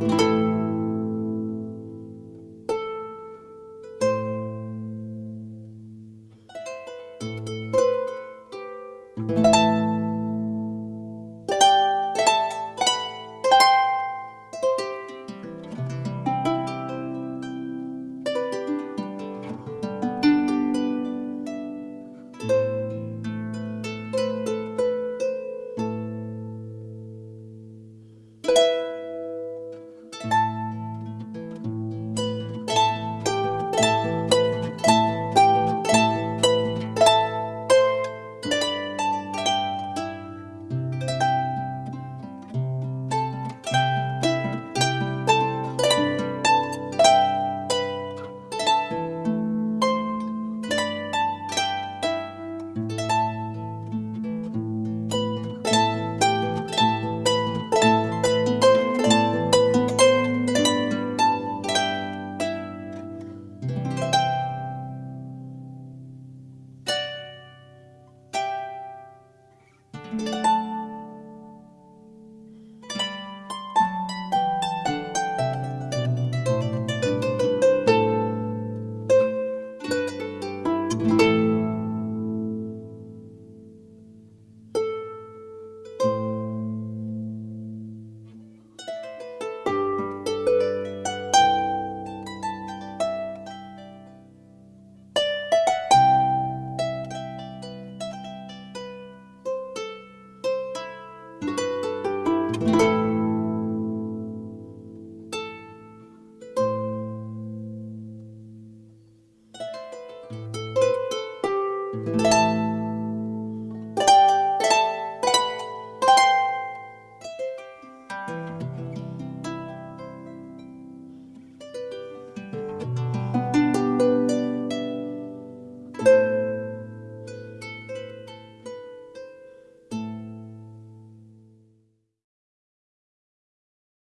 you